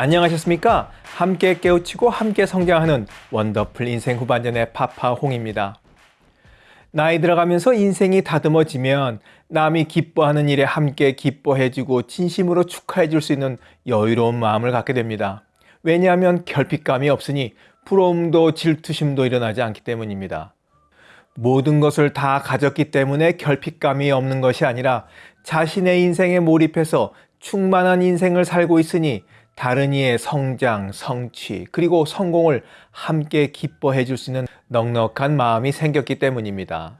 안녕하셨습니까? 함께 깨우치고 함께 성장하는 원더풀 인생 후반전의 파파홍입니다. 나이 들어가면서 인생이 다듬어지면 남이 기뻐하는 일에 함께 기뻐해주고 진심으로 축하해줄 수 있는 여유로운 마음을 갖게 됩니다. 왜냐하면 결핍감이 없으니 부러움도 질투심도 일어나지 않기 때문입니다. 모든 것을 다 가졌기 때문에 결핍감이 없는 것이 아니라 자신의 인생에 몰입해서 충만한 인생을 살고 있으니 다른 이의 성장, 성취, 그리고 성공을 함께 기뻐해 줄 수 있는 넉넉한 마음이 생겼기 때문입니다.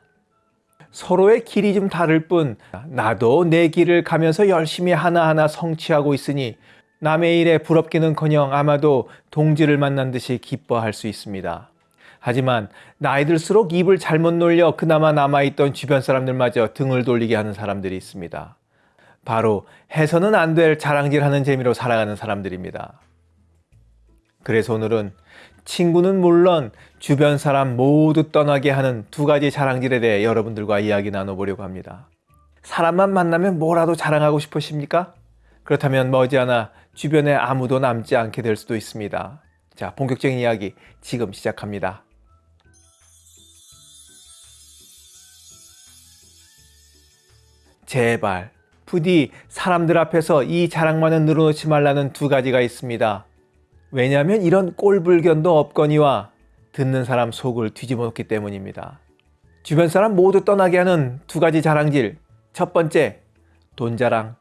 서로의 길이 좀 다를 뿐 나도 내 길을 가면서 열심히 하나하나 성취하고 있으니 남의 일에 부럽기는커녕 아마도 동지를 만난 듯이 기뻐할 수 있습니다. 하지만 나이 들수록 입을 잘못 놀려 그나마 남아있던 주변 사람들마저 등을 돌리게 하는 사람들이 있습니다. 바로 해서는 안 될 자랑질하는 재미로 살아가는 사람들입니다. 그래서 오늘은 친구는 물론 주변 사람 모두 떠나게 하는 두 가지 자랑질에 대해 여러분들과 이야기 나눠보려고 합니다. 사람만 만나면 뭐라도 자랑하고 싶으십니까? 그렇다면 머지않아 주변에 아무도 남지 않게 될 수도 있습니다. 자, 본격적인 이야기 지금 시작합니다. 제발 부디 사람들 앞에서 이 자랑만은 늘어놓지 말라는 두 가지가 있습니다. 왜냐하면 이런 꼴불견도 없거니와 듣는 사람 속을 뒤집어 놓기 때문입니다. 주변 사람 모두 떠나게 하는 두 가지 자랑질. 첫 번째, 돈 자랑.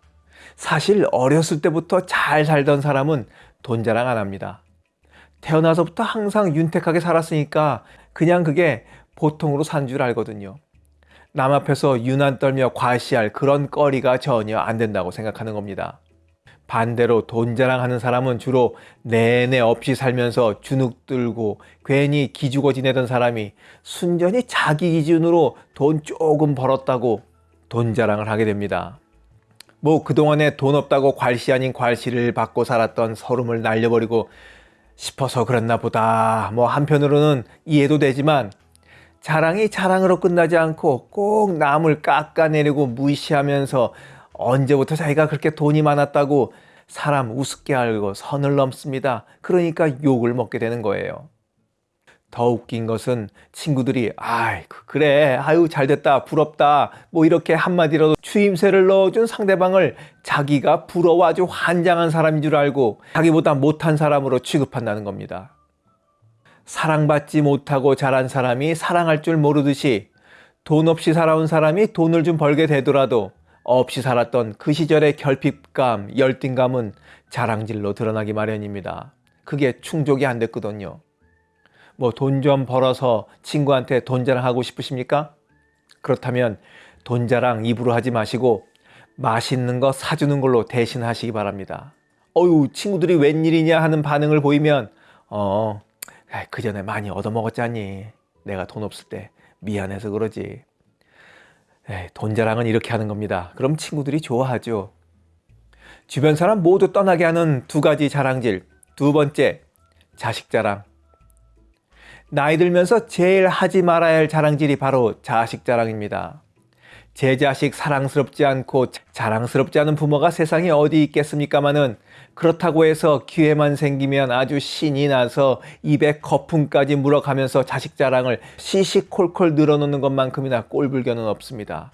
사실 어렸을 때부터 잘 살던 사람은 돈 자랑 안 합니다. 태어나서부터 항상 윤택하게 살았으니까 그냥 그게 보통으로 산 줄 알거든요. 남 앞에서 유난 떨며 과시할 그런 거리가 전혀 안 된다고 생각하는 겁니다. 반대로 돈 자랑하는 사람은 주로 내내 없이 살면서 주눅 들고 괜히 기죽어 지내던 사람이 순전히 자기 기준으로 돈 조금 벌었다고 돈 자랑을 하게 됩니다. 뭐 그동안에 돈 없다고 괄시 아닌 괄시를 받고 살았던 서름을 날려버리고 싶어서 그랬나 보다. 뭐 한편으로는 이해도 되지만 자랑이 자랑으로 끝나지 않고 꼭 남을 깎아내리고 무시하면서 언제부터 자기가 그렇게 돈이 많았다고 사람 우습게 알고 선을 넘습니다. 그러니까 욕을 먹게 되는 거예요. 더 웃긴 것은 친구들이 아이 그래 아유 잘됐다 부럽다 뭐 이렇게 한마디라도 추임새를 넣어준 상대방을 자기가 부러워 아주 환장한 사람인 줄 알고 자기보다 못한 사람으로 취급한다는 겁니다. 사랑받지 못하고 자란 사람이 사랑할 줄 모르듯이 돈 없이 살아온 사람이 돈을 좀 벌게 되더라도 없이 살았던 그 시절의 결핍감, 열등감은 자랑질로 드러나기 마련입니다. 그게 충족이 안 됐거든요. 뭐 돈 좀 벌어서 친구한테 돈 자랑하고 싶으십니까? 그렇다면 돈 자랑 입으로 하지 마시고 맛있는 거 사주는 걸로 대신 하시기 바랍니다. 어유 친구들이 웬일이냐 하는 반응을 보이면 어 그 전에 많이 얻어먹었잖니. 내가 돈 없을 때 미안해서 그러지. 에이, 돈 자랑은 이렇게 하는 겁니다. 그럼 친구들이 좋아하죠. 주변 사람 모두 떠나게 하는 두 가지 자랑질. 두 번째, 자식 자랑. 나이 들면서 제일 하지 말아야 할 자랑질이 바로 자식 자랑입니다. 제 자식 사랑스럽지 않고 자랑스럽지 않은 부모가 세상에 어디 있겠습니까마는 그렇다고 해서 기회만 생기면 아주 신이 나서 입에 거품까지 물어가면서 자식 자랑을 시시콜콜 늘어놓는 것만큼이나 꼴불견은 없습니다.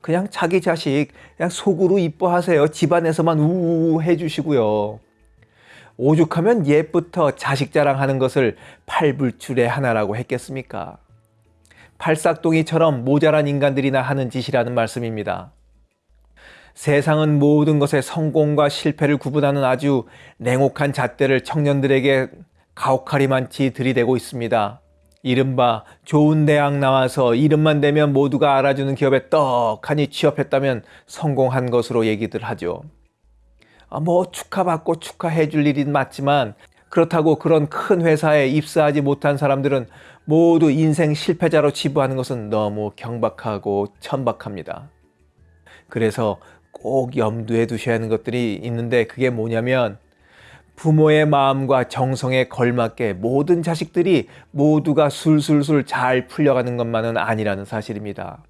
그냥 자기 자식 그냥 속으로 이뻐하세요. 집안에서만 우우 해주시고요. 오죽하면 옛부터 자식 자랑하는 것을 팔불출의 하나라고 했겠습니까? 팔싹동이처럼 모자란 인간들이나 하는 짓이라는 말씀입니다. 세상은 모든 것에 성공과 실패를 구분하는 아주 냉혹한 잣대를 청년들에게 가혹하리만치 들이대고 있습니다. 이른바 좋은 대학 나와서 이름만 대면 모두가 알아주는 기업에 떡하니 취업했다면 성공한 것으로 얘기들 하죠. 아, 뭐 축하받고 축하해 줄 일은 맞지만 그렇다고 그런 큰 회사에 입사하지 못한 사람들은 모두 인생 실패자로 치부하는 것은 너무 경박하고 천박합니다. 그래서 꼭 염두에 두셔야 하는 것들이 있는데 그게 뭐냐면 부모의 마음과 정성에 걸맞게 모든 자식들이 모두가 술술술 잘 풀려가는 것만은 아니라는 사실입니다.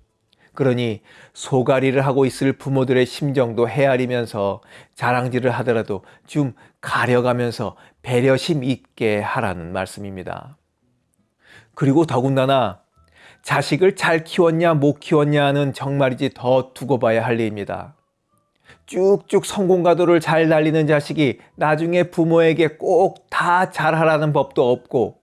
그러니 소가리를 하고 있을 부모들의 심정도 헤아리면서 자랑질을 하더라도 좀 가려가면서 배려심 있게 하라는 말씀입니다. 그리고 더군다나 자식을 잘 키웠냐 못 키웠냐는 정말이지 더 두고 봐야 할 일입니다. 쭉쭉 성공가도를 잘 달리는 자식이 나중에 부모에게 꼭 다 잘하라는 법도 없고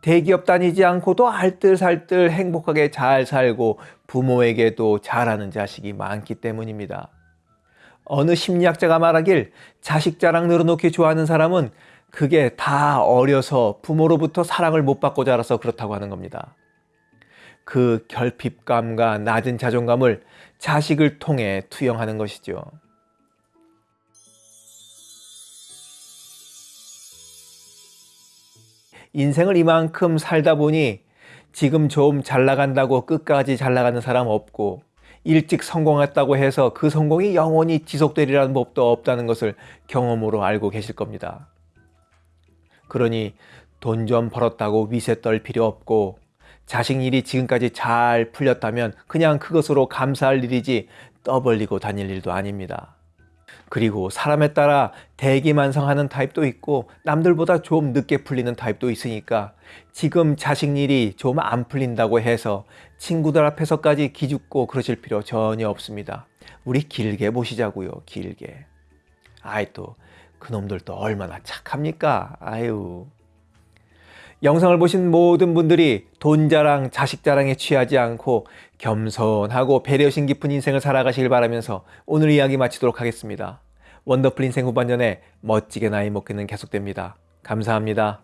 대기업 다니지 않고도 알뜰살뜰 행복하게 잘 살고 부모에게도 잘하는 자식이 많기 때문입니다. 어느 심리학자가 말하길 자식 자랑 늘어놓기 좋아하는 사람은 그게 다 어려서 부모로부터 사랑을 못 받고 자라서 그렇다고 하는 겁니다. 그 결핍감과 낮은 자존감을 자식을 통해 투영하는 것이죠. 인생을 이만큼 살다 보니 지금 좀 잘 나간다고 끝까지 잘 나가는 사람 없고 일찍 성공했다고 해서 그 성공이 영원히 지속되리라는 법도 없다는 것을 경험으로 알고 계실 겁니다. 그러니 돈 좀 벌었다고 위세 떨 필요 없고 자식 일이 지금까지 잘 풀렸다면 그냥 그것으로 감사할 일이지 떠벌리고 다닐 일도 아닙니다. 그리고 사람에 따라 대기만성하는 타입도 있고 남들보다 좀 늦게 풀리는 타입도 있으니까 지금 자식 일이 좀 안 풀린다고 해서 친구들 앞에서까지 기죽고 그러실 필요 전혀 없습니다. 우리 길게 보시자고요. 길게. 아이 또 그놈들 또 얼마나 착합니까? 아유. 영상을 보신 모든 분들이 돈 자랑, 자식 자랑에 취하지 않고 겸손하고 배려심 깊은 인생을 살아가시길 바라면서 오늘 이야기 마치도록 하겠습니다. 원더풀 인생 후반전에 멋지게 나이 먹기는 계속됩니다. 감사합니다.